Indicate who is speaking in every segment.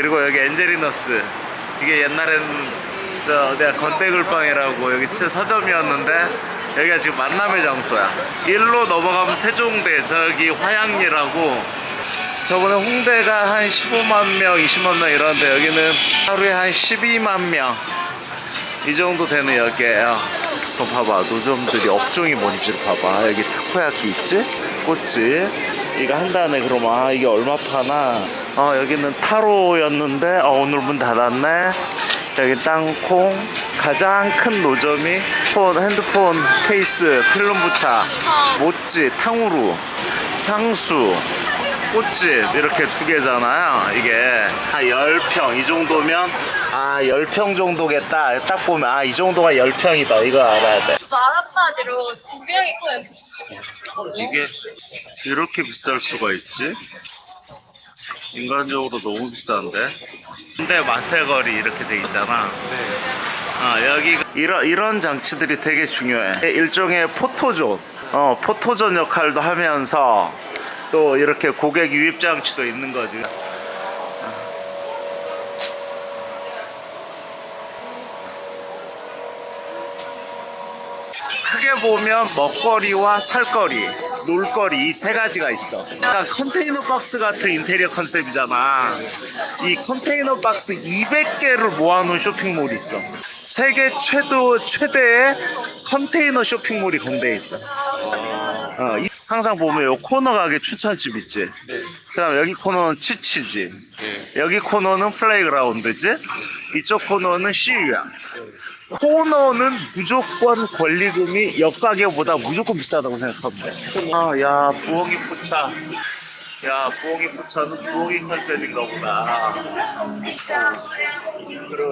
Speaker 1: 그리고 여기 엔젤리너스. 이게 옛날엔 저 내가 건대글방이라고 여기 서점이었는데 여기가 지금 만남의 장소야. 일로 넘어가면 세종대 저기 화양리라고. 저번에 홍대가 한 15만 명 20만 명 이러는데 여기는 하루에 한 12만 명. 이 정도 되는 여기에요. 그럼 봐봐. 노점들이 업종이 뭔지를 봐봐. 여기 타코야키 있지? 꼬치 이거 한 단에 그럼 아 이게 얼마 파나 어 여기는 타로였는데 어 오늘 문 닫았네. 여기 땅콩. 가장 큰 노점이 폰 핸드폰 케이스 필름 부차 모찌 탕후루 향수 꽃집 이렇게 두 개잖아요. 이게 한 10평 이 정도면 아 10평 정도겠다. 딱 보면 아 이 정도가 10평이다. 이거 알아야 돼.
Speaker 2: 말 한마디로 두 명이 꺼냈어.
Speaker 1: 이게 이렇게 비쌀 수가 있지? 인간적으로 너무 비싼데? 근데 마세거리 이렇게 돼 있잖아. 아, 여기 이런 이런 장치들이 되게 중요해. 일종의 포토존. 어 포토존 역할도 하면서 또 이렇게 고객 유입 장치도 있는 거지 크게 보면 먹거리와 살거리, 놀거리 이 세 가지가 있어. 그러니까 컨테이너 박스 같은 인테리어 컨셉이잖아. 이 컨테이너 박스 200개를 모아놓은 쇼핑몰이 있어. 세계 최초 최대의 컨테이너 쇼핑몰이 건대에 있어. 어, 이- 항상 보면 요 코너 가게 추천집 있지. 그다음 여기 코너는 치치지. 여기 코너는 playground지. 이쪽 코너는 CU야. 코너는 무조건 권리금이 옆가게보다 무조건 비싸다고 돼. 아, 야, 부엉이 포차. 야, 부엉이 포차는 부엉이 컨셉인가 보다.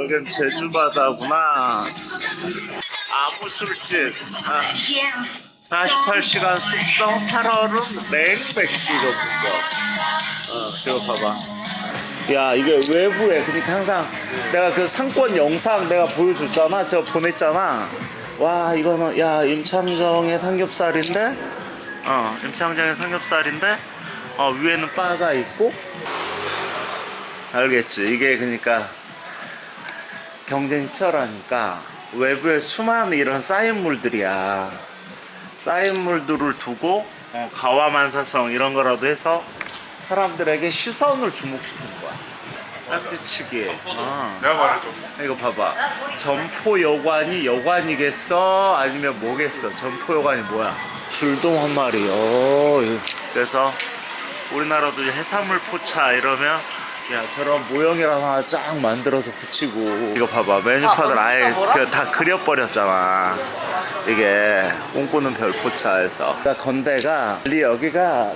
Speaker 1: 여긴 제주바다구나. 아무 술집. 아, 48시간 숙성 살얼음 냉백주 전문점. 어, 저거 봐봐. 야 이게 외부에 그러니까 항상 내가 그 상권 영상 내가 보여줬잖아. 저 보냈잖아. 와 이거는 야 임창정의 삼겹살인데? 어 임창정의 삼겹살인데? 어 위에는 바가 있고. 알겠지? 이게 그러니까 경쟁이 치열하니까 외부에 수많은 이런 쌓인물들이야. 쌓인물들을 두고 어, 가와만사성 이런 거라도 해서 사람들에게 시선을 주목시키는 거야. 짝지치기. 아.
Speaker 3: 내가 말해줘.
Speaker 1: 이거 봐봐. 점포 여관이 여관이겠어? 아니면 뭐겠어? 점포 여관이 뭐야? 줄돔 한 마리. 어, 이거. 그래서 우리나라도 해산물 포차 이러면 야 저런 모형이랑 하나 쫙 만들어서 붙이고 이거 봐봐 메뉴판을 아예 그 다 그려버렸잖아 이게 꿈꾸는 별 포차에서 그러니까 건대가 리 여기가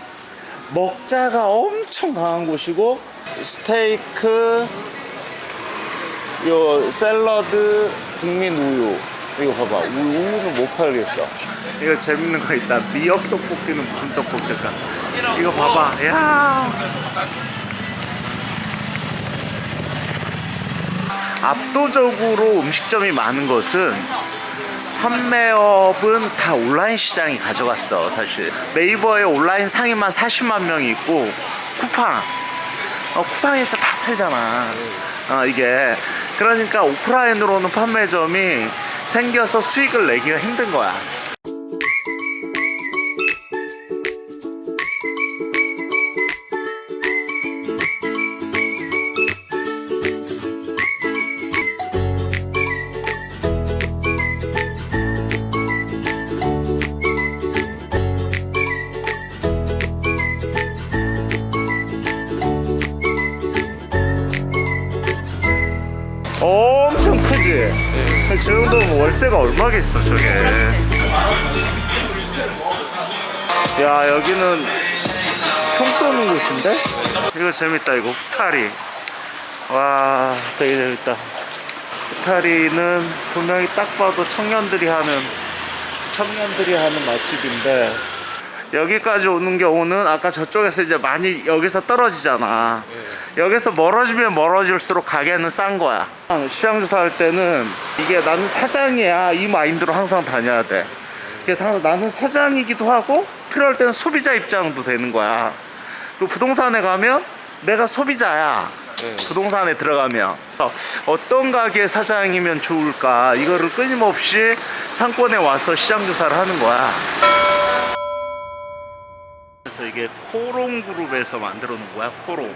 Speaker 1: 먹자가 엄청 강한 곳이고 스테이크 요 샐러드 국민 우유. 이거 봐봐. 우- 우유는 못 팔겠어. 이거 재밌는 거 있다. 미역 떡볶이는 무슨 떡볶일까? 이거 봐봐. 야. 압도적으로 음식점이 많은 것은 판매업은 다 온라인 시장이 가져갔어 사실. 네이버에 온라인 상인만 40만 명이 있고 쿠팡 어, 쿠팡에서 다 팔잖아. 어, 이게. 그러니까 오프라인으로는 판매점이 생겨서 수익을 내기가 힘든 거야 엄청 크지? 저 정도면 월세가 얼마겠어 저게. 야 여기는 총 쏘는 곳인데? 이거 재밌다 이거. 후타리. 와 되게 재밌다. 후타리는 분명히 딱 봐도 청년들이 하는 청년들이 하는 맛집인데 여기까지 오는 경우는 아까 저쪽에서 이제 많이 여기서 떨어지잖아. 여기서 멀어지면 멀어질수록 가게는 싼 거야. 시장 조사 할 때는 이게 나는 사장이야 이 마인드로 항상 다녀야 돼. 그래서 항상 나는 사장이기도 하고 필요할 때는 소비자 입장도 되는 거야. 그 부동산에 가면 내가 소비자야. 부동산에 들어가면 어, 어떤 가게 사장이면 좋을까 이거를 끊임없이 상권에 와서 시장 조사를 하는 거야. 그래서 이게 코오롱 그룹에서 만들어 놓은 거야 코오롱.
Speaker 3: 네.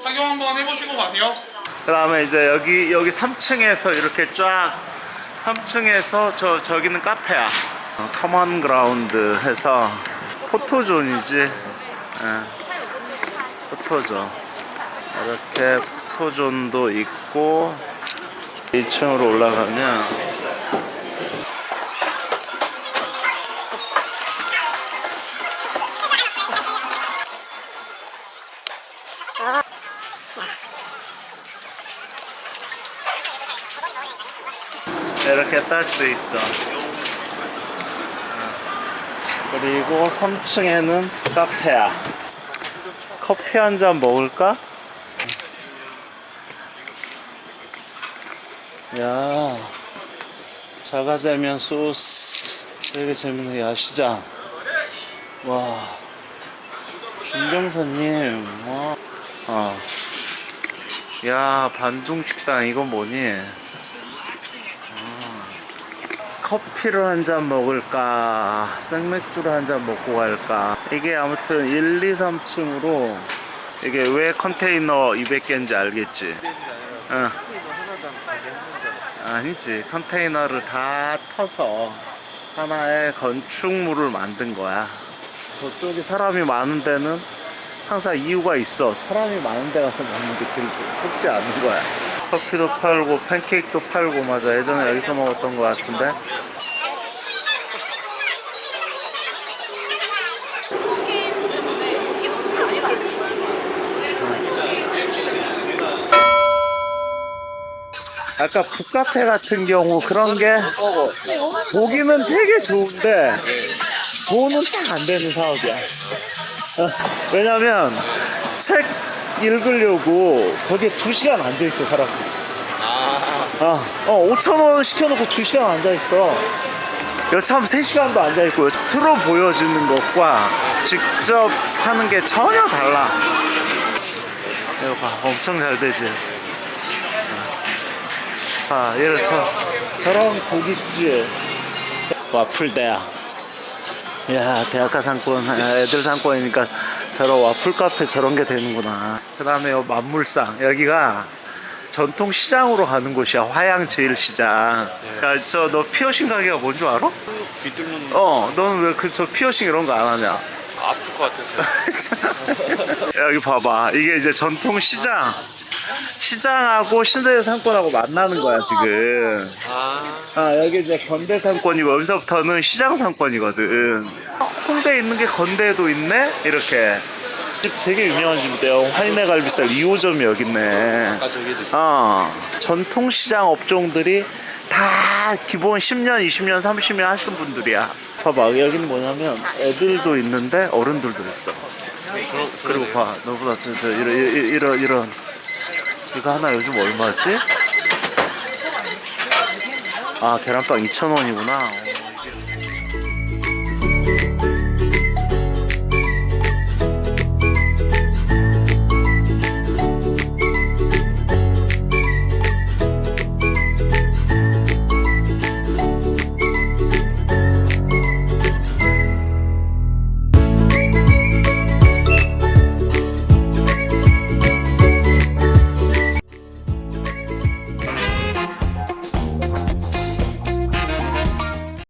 Speaker 3: 촬영 한번 해보시고 가세요.
Speaker 1: 그 다음에 이제 여기 여기 3층에서 이렇게 쫙 3층에서 저 저기는 카페야. 어, Common Ground 해서 포토존이지. 예. 포토존. 이렇게 포토존도 있고 2층으로 올라가면 이렇게 딱 돼 있어. 어. 그리고 3층에는 카페야. 커피 한 잔 먹을까? 야, 자가자면 소스. 되게 재밌네. 야시장. 와, 김경사님. 와. 어. 야, 반둥 식당 이건 뭐니? 커피를 한잔 먹을까 생맥주를 한잔 먹고 갈까 이게 아무튼 1, 2, 3층으로 이게 왜 컨테이너 200개인지 알겠지 응. 아니지. 컨테이너를 다 터서 하나의 건축물을 만든 거야. 저쪽에 사람이 많은 데는 항상 이유가 있어. 사람이 많은 데 가서 먹는 게 제일 좋- 속지 않은 거야. 커피도 팔고 팬케이크도 팔고 맞아. 예전에 여기서 먹었던 거 같은데 아까 북카페 같은 경우 그런 게 보기는 되게 좋은데 돈은 딱 안 되는 사업이야. 어, 왜냐면 책 읽으려고 거기에 두 시간 앉아 있어 사람들. 아, 어, 5천 원 시켜놓고 두 시간 앉아 있어. 여참 3시간도 앉아 있고 틀어 보여주는 것과 직접 하는 게 전혀 달라. 이거 봐, 엄청 잘 되지. 아, 얘를 저, 저런 고깃집 와플 대야. 야, 대학가 상권, 아, 애들 상권이니까 저런 와플 카페 저런 게 되는구나. 그 다음에 만물상. 여기가 전통 시장으로 가는 곳이야. 화양 제일 시장. 야, 저, 너 피어싱 가게가 뭔 줄 알아?
Speaker 4: 비뚫는
Speaker 1: 어, 너는 왜 그 저 피어싱 이런 거 안 하냐?
Speaker 4: 아플 것 같아서
Speaker 1: 여기 봐봐. 이게 이제 전통 시장. 시장하고 신대 상권하고 만나는 거야, 지금. 아아 여기 이제 건대 상권이고 여기서부터는 시장 상권이거든. 홍대에 있는 게 건대에도 있네? 이렇게. 집 되게 유명한 집인데요. 화인의 갈비살 2호점이 여기 있네.
Speaker 4: 아까 저기도 있어
Speaker 1: 어. 전통시장 업종들이 다 기본 10년 20년 30년 하신 분들이야. 봐봐 여기는 뭐냐면 애들도 있는데 어른들도 있어. 그리고 봐 너보다 저, 저 이런 이런 이런 이거 하나 요즘 얼마지? 아 계란빵 2,000원이구나